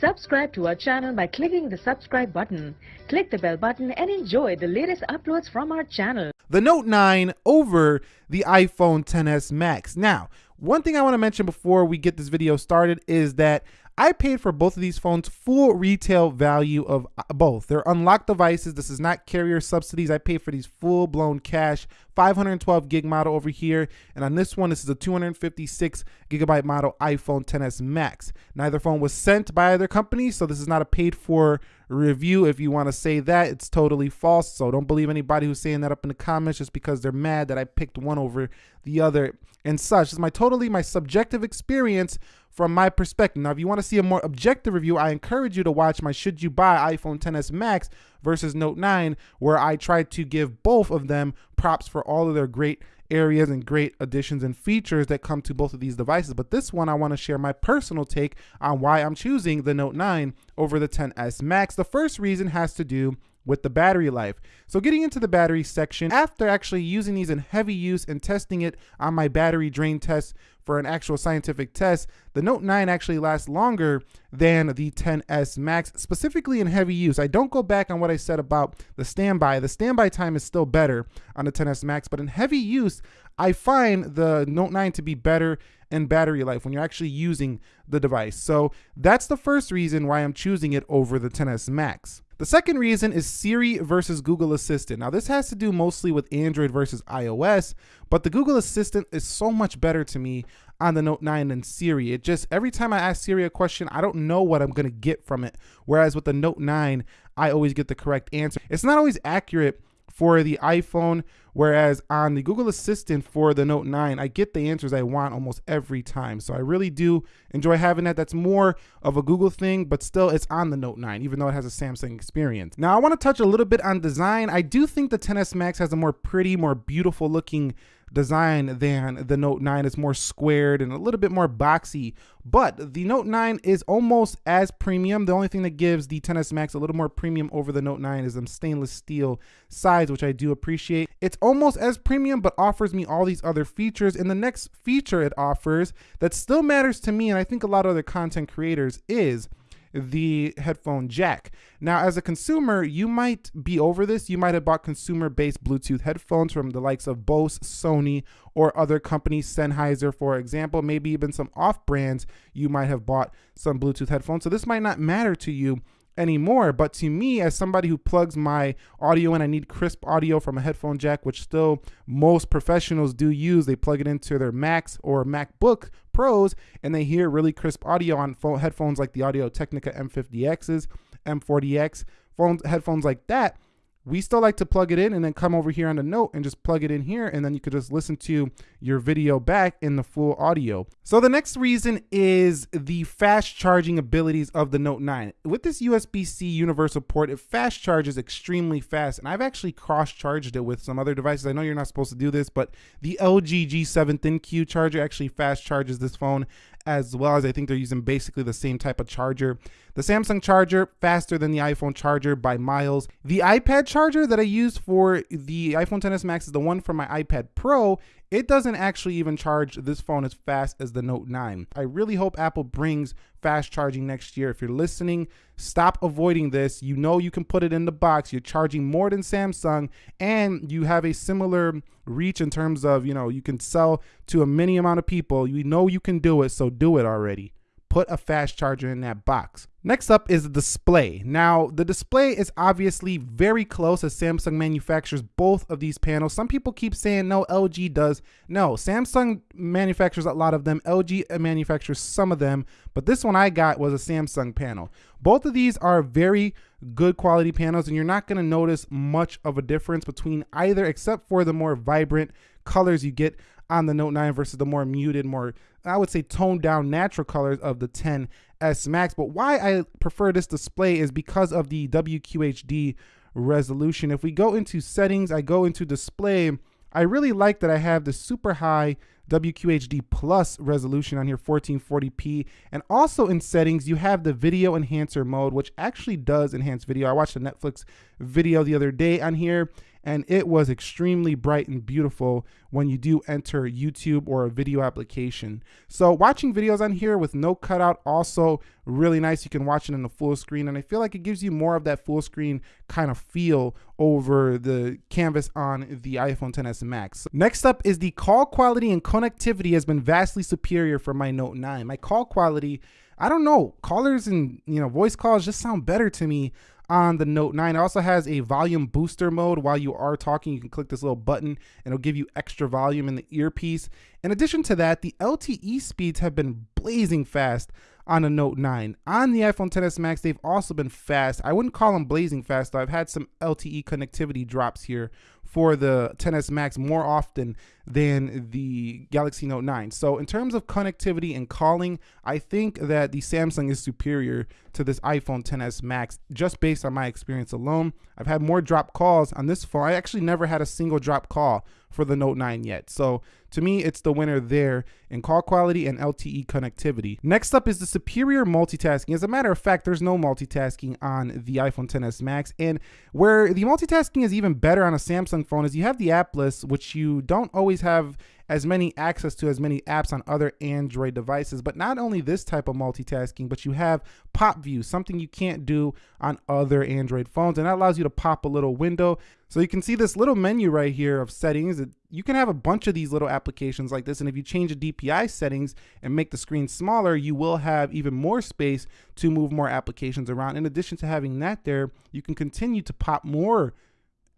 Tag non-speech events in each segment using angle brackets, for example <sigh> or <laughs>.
Subscribe to our channel by clicking the subscribe button. Click the bell button and enjoy the latest uploads from our channel. The Note 9 over the iPhone 10s Max. Now, one thing I want to mention before we get this video started is that I paid for both of these phones full retail value of uh, both. They're unlocked devices. This is not carrier subsidies. I paid for these full blown cash 512 gig model over here. And on this one, this is a 256 gigabyte model iPhone 10s Max. Neither phone was sent by either company, so this is not a paid for review. If you want to say that, it's totally false. So don't believe anybody who's saying that up in the comments just because they're mad that I picked one over the other and such. It's my totally my subjective experience from my perspective. Now, if you want to see a more objective review, I encourage you to watch my Should You Buy iPhone 10s Max versus Note 9, where I try to give both of them props for all of their great areas and great additions and features that come to both of these devices. But this one, I want to share my personal take on why I'm choosing the Note 9 over the 10s Max. The first reason has to do with the battery life. So getting into the battery section, after actually using these in heavy use and testing it on my battery drain test for an actual scientific test, the Note 9 actually lasts longer than the 10s Max, specifically in heavy use. I don't go back on what I said about the standby. The standby time is still better on the 10s Max, but in heavy use, I find the Note 9 to be better in battery life when you're actually using the device. So that's the first reason why I'm choosing it over the 10s Max. The second reason is Siri versus Google Assistant. Now, this has to do mostly with Android versus iOS, but the Google Assistant is so much better to me on the Note 9 than Siri. It just, every time I ask Siri a question, I don't know what I'm gonna get from it. Whereas with the Note 9, I always get the correct answer. It's not always accurate for the iPhone, whereas on the Google Assistant for the Note 9, I get the answers I want almost every time. So I really do enjoy having that. That's more of a Google thing, but still it's on the Note 9, even though it has a Samsung experience. Now I wanna touch a little bit on design. I do think the 10s Max has a more pretty, more beautiful looking design than the Note 9. It's more squared and a little bit more boxy, but the Note 9 is almost as premium. The only thing that gives the 10s Max a little more premium over the Note 9 is them stainless steel sides, which I do appreciate. It's almost as premium, but offers me all these other features. And the next feature it offers that still matters to me, and I think a lot of other content creators, is the headphone jack. Now, as a consumer, you might be over this. You might have bought consumer-based Bluetooth headphones from the likes of Bose, Sony, or other companies, Sennheiser, for example, maybe even some off brands, you might have bought some Bluetooth headphones. So this might not matter to you anymore. But to me, as somebody who plugs my audio in, I need crisp audio from a headphone jack, which still most professionals do use. They plug it into their Macs or MacBook Pros, and they hear really crisp audio on phone, headphones like the Audio Technica M50Xs, M40X, phones, headphones like that we still like to plug it in and then come over here on the note and just plug it in here and then you could just listen to your video back in the full audio. So the next reason is the fast charging abilities of the Note 9. With this USB-C universal port, it fast charges extremely fast and I've actually cross-charged it with some other devices. I know you're not supposed to do this, but the LG G7 ThinQ charger actually fast charges this phone as well as I think they're using basically the same type of charger. The Samsung charger, faster than the iPhone charger by miles. The iPad charger that I use for the iPhone XS Max is the one from my iPad Pro it doesn't actually even charge this phone as fast as the Note 9. I really hope Apple brings fast charging next year. If you're listening, stop avoiding this. You know you can put it in the box. You're charging more than Samsung and you have a similar reach in terms of, you know, you can sell to a many amount of people. You know you can do it, so do it already put a fast charger in that box. Next up is the display. Now, the display is obviously very close as Samsung manufactures both of these panels. Some people keep saying no, LG does. No, Samsung manufactures a lot of them. LG uh, manufactures some of them, but this one I got was a Samsung panel. Both of these are very good quality panels and you're not gonna notice much of a difference between either except for the more vibrant colors you get on the Note 9 versus the more muted, more, I would say toned down natural colors of the 10S Max. But why I prefer this display is because of the WQHD resolution. If we go into settings, I go into display, I really like that I have the super high WQHD plus resolution on here, 1440p. And also in settings, you have the video enhancer mode, which actually does enhance video. I watched a Netflix video the other day on here, and it was extremely bright and beautiful when you do enter YouTube or a video application. So watching videos on here with no cutout also really nice. You can watch it in the full screen and I feel like it gives you more of that full screen kind of feel over the canvas on the iPhone XS Max. Next up is the call quality and connectivity has been vastly superior for my Note 9. My call quality I don't know, callers and you know voice calls just sound better to me on the Note 9. It also has a volume booster mode. While you are talking, you can click this little button and it'll give you extra volume in the earpiece. In addition to that, the LTE speeds have been blazing fast on a Note 9. On the iPhone XS Max, they've also been fast. I wouldn't call them blazing fast though. I've had some LTE connectivity drops here for the 10s Max more often than the Galaxy Note 9. So in terms of connectivity and calling, I think that the Samsung is superior to this iPhone 10s Max just based on my experience alone. I've had more drop calls on this phone. I actually never had a single drop call for the Note 9 yet. So to me, it's the winner there in call quality and LTE connectivity. Next up is the superior multitasking. As a matter of fact, there's no multitasking on the iPhone 10s Max. And where the multitasking is even better on a Samsung phone is you have the app list, which you don't always have as many access to as many apps on other Android devices. But not only this type of multitasking, but you have pop view, something you can't do on other Android phones. And that allows you to pop a little window. So you can see this little menu right here of settings. You can have a bunch of these little applications like this. And if you change the DPI settings and make the screen smaller, you will have even more space to move more applications around. In addition to having that there, you can continue to pop more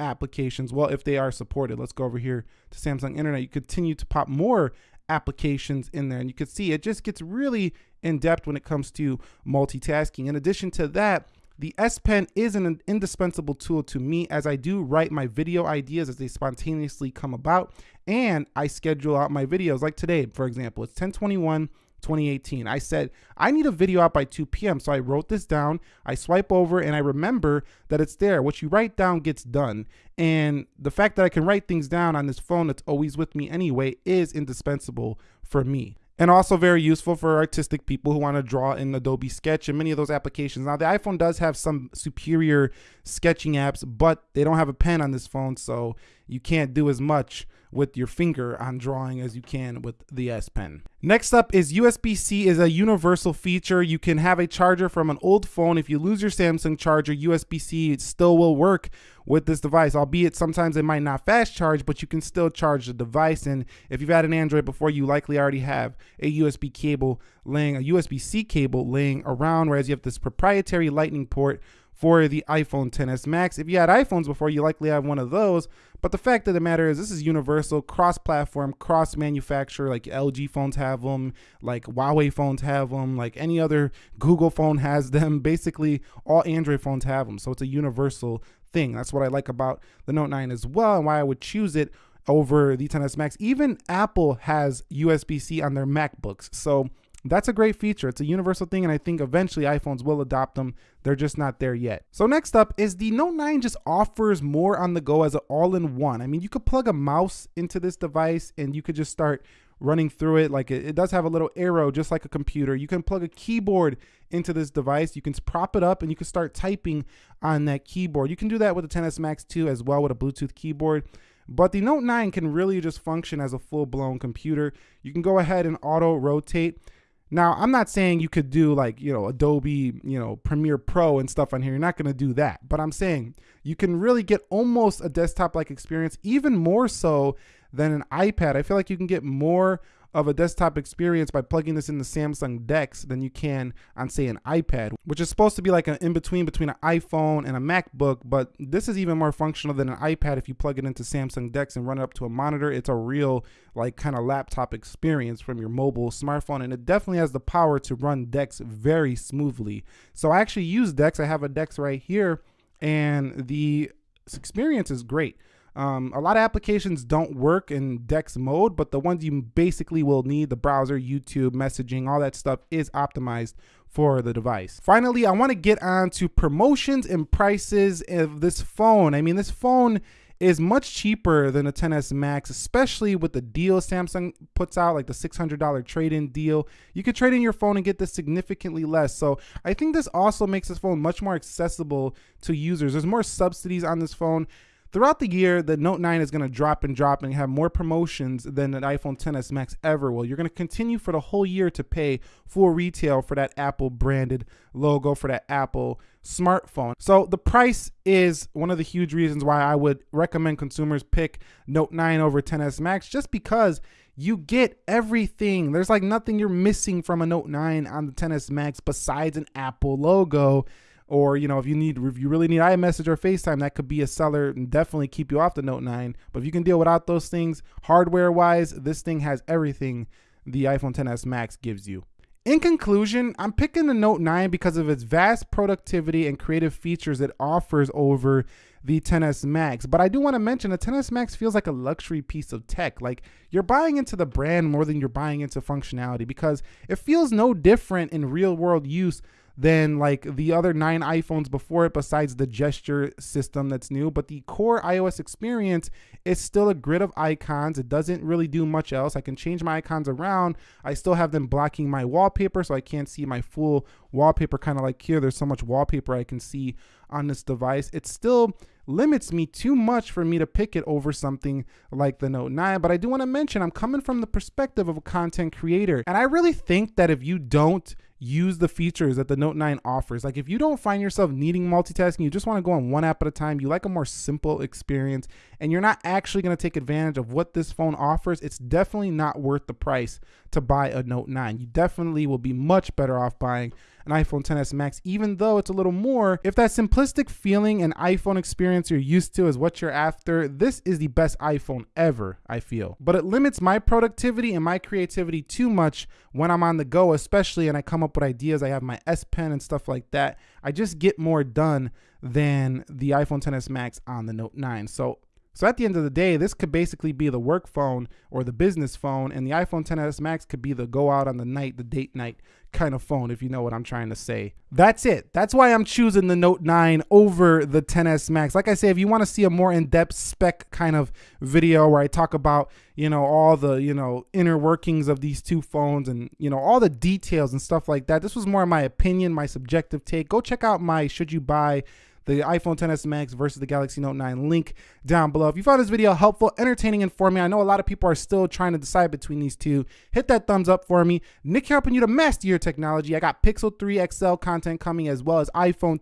applications. Well, if they are supported, let's go over here to Samsung Internet. You continue to pop more applications in there and you can see it just gets really in depth when it comes to multitasking. In addition to that, the S Pen is an indispensable tool to me as I do write my video ideas as they spontaneously come about and I schedule out my videos like today, for example, it's 1021 2018. I said, I need a video out by 2 p.m. So I wrote this down. I swipe over and I remember that it's there. What you write down gets done. And the fact that I can write things down on this phone that's always with me anyway is indispensable for me and also very useful for artistic people who want to draw in Adobe Sketch and many of those applications. Now, the iPhone does have some superior sketching apps, but they don't have a pen on this phone, so you can't do as much with your finger on drawing as you can with the S Pen. Next up is USB-C is a universal feature. You can have a charger from an old phone. If you lose your Samsung charger, USB-C still will work with this device, albeit sometimes it might not fast charge, but you can still charge the device. And if you've had an Android before, you likely already have a USB cable laying, a USB-C cable laying around, whereas you have this proprietary lightning port for the iPhone XS Max. If you had iPhones before, you likely have one of those. But the fact of the matter is, this is universal, cross-platform, cross-manufacturer. Like LG phones have them, like Huawei phones have them, like any other Google phone has them. <laughs> Basically, all Android phones have them. So it's a universal thing. That's what I like about the Note 9 as well, and why I would choose it over the XS Max. Even Apple has USB-C on their MacBooks. So that's a great feature. It's a universal thing, and I think eventually iPhones will adopt them. They're just not there yet. So next up is the Note 9 just offers more on the go as an all-in-one. I mean, you could plug a mouse into this device and you could just start running through it. Like it, does have a little arrow, just like a computer. You can plug a keyboard into this device. You can prop it up and you can start typing on that keyboard. You can do that with the XS Max 2 as well with a Bluetooth keyboard. But the Note 9 can really just function as a full-blown computer. You can go ahead and auto rotate. Now, I'm not saying you could do like, you know, Adobe, you know, Premiere Pro and stuff on here. You're not going to do that. But I'm saying you can really get almost a desktop like experience, even more so than an iPad. I feel like you can get more of a desktop experience by plugging this into Samsung DeX than you can on say an iPad, which is supposed to be like an in-between between an iPhone and a MacBook, but this is even more functional than an iPad if you plug it into Samsung DeX and run it up to a monitor. It's a real like kind of laptop experience from your mobile smartphone and it definitely has the power to run DeX very smoothly. So I actually use DeX. I have a DeX right here and the experience is great. Um, a lot of applications don't work in DeX mode, but the ones you basically will need, the browser, YouTube, messaging, all that stuff is optimized for the device. Finally, I wanna get on to promotions and prices of this phone. I mean, this phone is much cheaper than a XS Max, especially with the deal Samsung puts out, like the $600 trade-in deal. You could trade in your phone and get this significantly less. So I think this also makes this phone much more accessible to users. There's more subsidies on this phone. Throughout the year, the Note 9 is going to drop and drop and have more promotions than an iPhone 10s Max ever will. You're going to continue for the whole year to pay full retail for that Apple branded logo for that Apple smartphone. So the price is one of the huge reasons why I would recommend consumers pick Note 9 over 10s Max just because you get everything. There's like nothing you're missing from a Note 9 on the 10s Max besides an Apple logo or you know if you need if you really need iMessage or FaceTime, that could be a seller and definitely keep you off the Note 9. But if you can deal without those things, hardware wise, this thing has everything the iPhone 10s Max gives you. In conclusion, I'm picking the Note 9 because of its vast productivity and creative features it offers over the 10s Max. But I do want to mention the 10s Max feels like a luxury piece of tech. Like you're buying into the brand more than you're buying into functionality because it feels no different in real world use than like the other nine iPhones before it, besides the gesture system that's new. But the core iOS experience is still a grid of icons. It doesn't really do much else. I can change my icons around. I still have them blocking my wallpaper, so I can't see my full wallpaper, kind of like here. There's so much wallpaper I can see on this device. It still limits me too much for me to pick it over something like the Note 9. But I do want to mention I'm coming from the perspective of a content creator. And I really think that if you don't use the features that the Note 9 offers. Like if you don't find yourself needing multitasking, you just want to go on one app at a time, you like a more simple experience, and you're not actually going to take advantage of what this phone offers, it's definitely not worth the price to buy a Note 9. You definitely will be much better off buying an iPhone 10s Max, even though it's a little more. If that simplistic feeling and iPhone experience you're used to is what you're after, this is the best iPhone ever, I feel. But it limits my productivity and my creativity too much when I'm on the go, especially and I come up with ideas. I have my S Pen and stuff like that. I just get more done than the iPhone 10s Max on the Note 9. So so at the end of the day, this could basically be the work phone or the business phone, and the iPhone 10s Max could be the go out on the night, the date night kind of phone, if you know what I'm trying to say. That's it. That's why I'm choosing the Note 9 over the 10s Max. Like I say, if you want to see a more in-depth spec kind of video where I talk about, you know, all the, you know, inner workings of these two phones and, you know, all the details and stuff like that. This was more my opinion, my subjective take. Go check out my should you buy the iPhone 10s Max versus the Galaxy Note 9 link down below. If you found this video helpful, entertaining, informative, I know a lot of people are still trying to decide between these two. Hit that thumbs up for me. Nick helping you to master your technology. I got Pixel 3 XL content coming as well as iPhone